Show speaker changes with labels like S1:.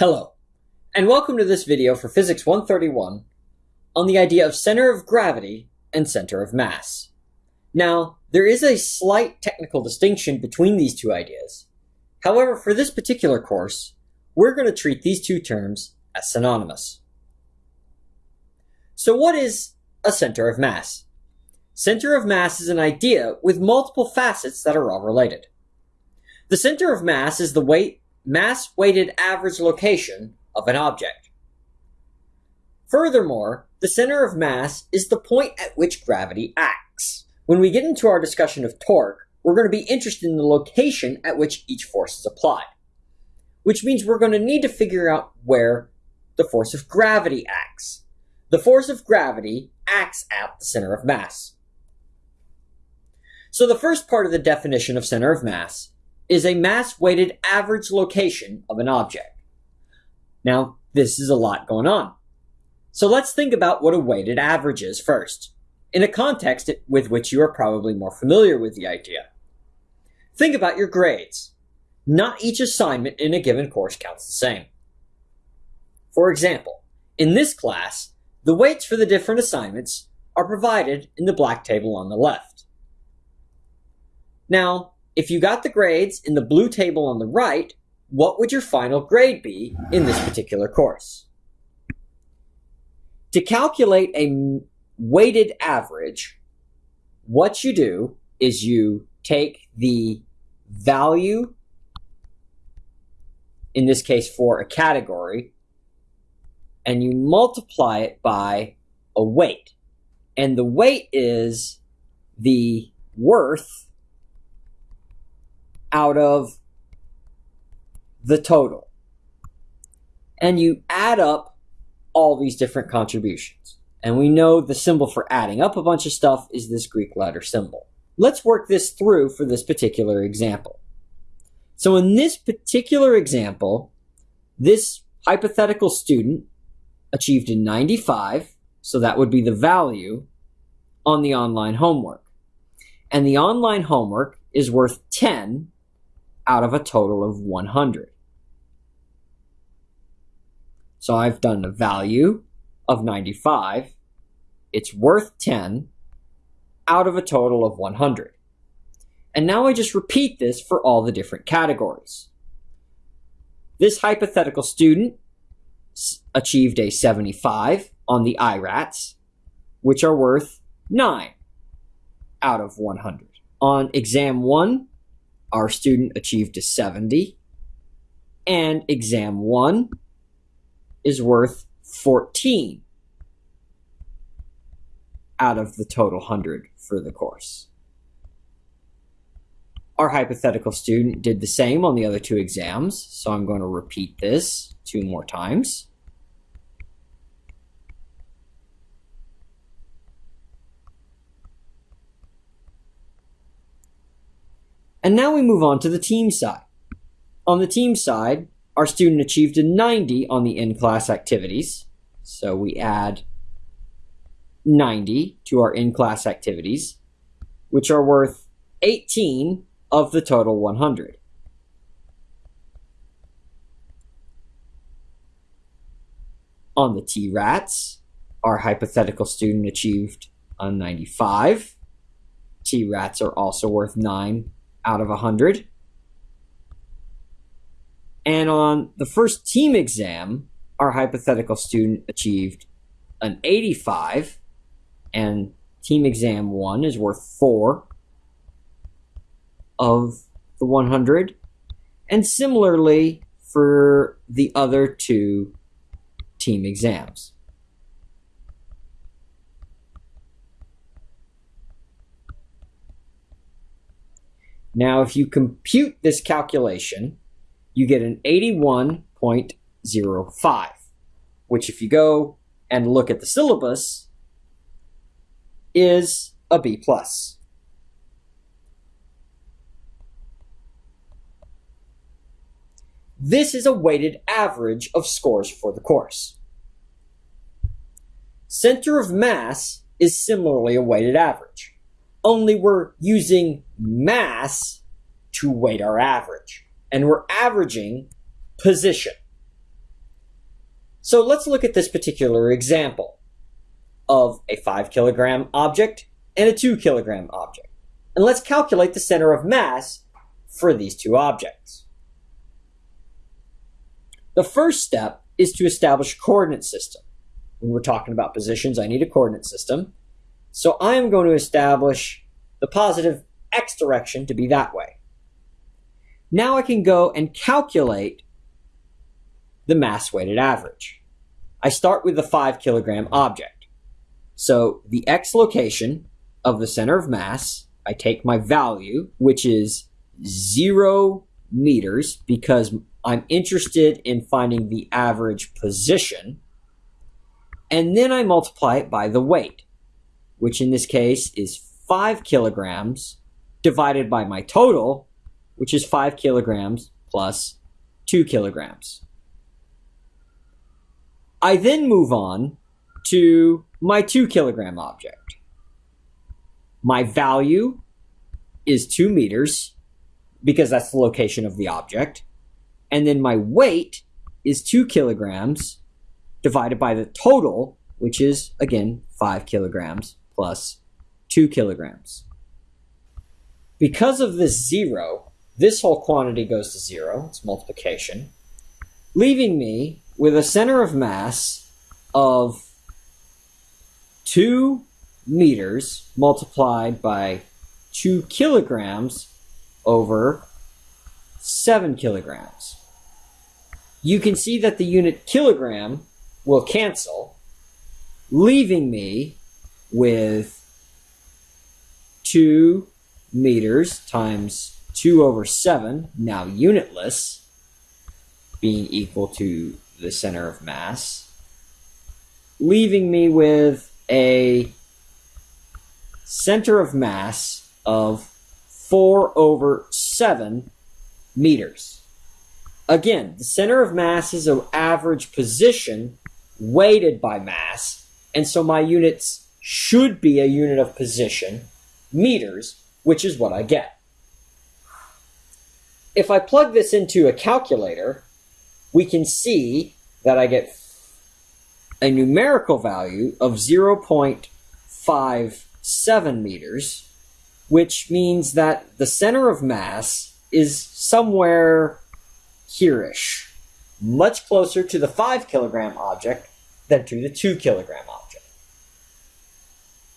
S1: Hello, and welcome to this video for Physics 131 on the idea of center of gravity and center of mass. Now, there is a slight technical distinction between these two ideas. However, for this particular course, we're going to treat these two terms as synonymous. So what is a center of mass? Center of mass is an idea with multiple facets that are all related. The center of mass is the weight mass weighted average location of an object. Furthermore, the center of mass is the point at which gravity acts. When we get into our discussion of torque, we're going to be interested in the location at which each force is applied, which means we're going to need to figure out where the force of gravity acts. The force of gravity acts at the center of mass. So the first part of the definition of center of mass is a mass-weighted average location of an object. Now, this is a lot going on. So let's think about what a weighted average is first, in a context with which you are probably more familiar with the idea. Think about your grades. Not each assignment in a given course counts the same. For example, in this class, the weights for the different assignments are provided in the black table on the left. Now, if you got the grades in the blue table on the right, what would your final grade be in this particular course? To calculate a weighted average, what you do is you take the value, in this case for a category, and you multiply it by a weight. And the weight is the worth out of the total. And you add up all these different contributions. And we know the symbol for adding up a bunch of stuff is this Greek letter symbol. Let's work this through for this particular example. So in this particular example, this hypothetical student achieved a 95, so that would be the value on the online homework. And the online homework is worth 10 out of a total of 100. So I've done a value of 95. It's worth 10 out of a total of 100. And now I just repeat this for all the different categories. This hypothetical student achieved a 75 on the IRATs, which are worth 9 out of 100. On exam 1, our student achieved a 70, and exam one is worth 14 out of the total 100 for the course. Our hypothetical student did the same on the other two exams, so I'm going to repeat this two more times. And now we move on to the team side. On the team side, our student achieved a 90 on the in-class activities. So we add 90 to our in-class activities, which are worth 18 of the total 100. On the T-RATs, our hypothetical student achieved a 95. T-RATs are also worth 9 out of 100. And on the first team exam, our hypothetical student achieved an 85, and team exam one is worth 4 of the 100. And similarly for the other two team exams. Now, if you compute this calculation, you get an 81.05, which if you go and look at the syllabus, is a B+. plus. This is a weighted average of scores for the course. Center of mass is similarly a weighted average only we're using mass to weight our average. And we're averaging position. So let's look at this particular example of a 5 kilogram object and a 2 kilogram object. And let's calculate the center of mass for these two objects. The first step is to establish a coordinate system. When we're talking about positions, I need a coordinate system. So I am going to establish the positive direction to be that way. Now I can go and calculate the mass weighted average. I start with the 5 kilogram object. So the x location of the center of mass, I take my value, which is 0 meters, because I'm interested in finding the average position. And then I multiply it by the weight, which in this case is 5 kilograms divided by my total, which is 5 kilograms plus 2 kilograms. I then move on to my 2 kilogram object. My value is 2 meters because that's the location of the object. And then my weight is 2 kilograms divided by the total, which is, again, 5 kilograms plus 2 kilograms. Because of this zero, this whole quantity goes to zero, it's multiplication, leaving me with a center of mass of 2 meters multiplied by 2 kilograms over 7 kilograms. You can see that the unit kilogram will cancel, leaving me with 2 meters times 2 over 7, now unitless, being equal to the center of mass, leaving me with a center of mass of 4 over 7 meters. Again, the center of mass is an average position weighted by mass, and so my units should be a unit of position, meters, which is what I get. If I plug this into a calculator, we can see that I get a numerical value of 0.57 meters, which means that the center of mass is somewhere here-ish, much closer to the 5 kilogram object than to the 2 kilogram object.